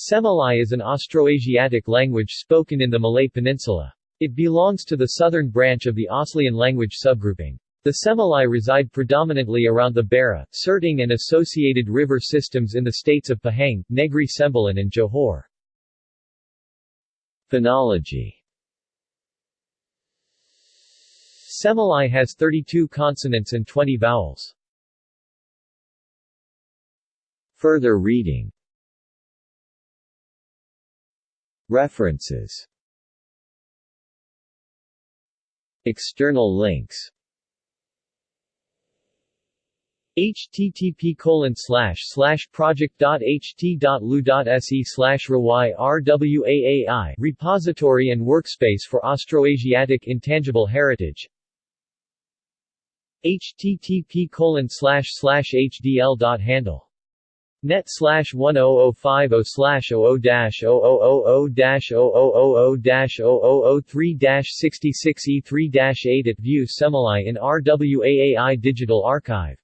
Semelai is an Austroasiatic language spoken in the Malay Peninsula. It belongs to the southern branch of the Aslian language subgrouping. The Semelai reside predominantly around the Bera, Serting and associated river systems in the states of Pahang, Negri Sembilan and Johor. Phonology Semelai has 32 consonants and 20 vowels. Further reading References. External links. Http colon slash slash project.ht.lu.se slash rwaai repository and workspace for Austroasiatic intangible heritage. Http colon slash slash hdl.handle Net slash 10050 slash 00 dash 0000 dash 0000 dash 0003 dash 66 E3 dash 8 at View Semelai in RWAAI Digital Archive